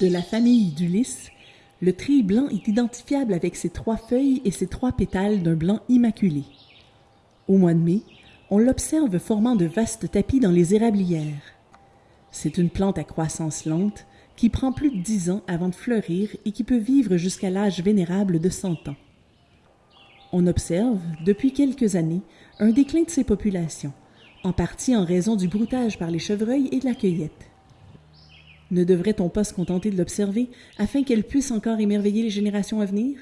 De la famille du lys, le treille blanc est identifiable avec ses trois feuilles et ses trois pétales d'un blanc immaculé. Au mois de mai, on l'observe formant de vastes tapis dans les érablières. C'est une plante à croissance lente qui prend plus de dix ans avant de fleurir et qui peut vivre jusqu'à l'âge vénérable de cent ans. On observe, depuis quelques années, un déclin de ses populations, en partie en raison du broutage par les chevreuils et de la cueillette. Ne devrait-on pas se contenter de l'observer afin qu'elle puisse encore émerveiller les générations à venir?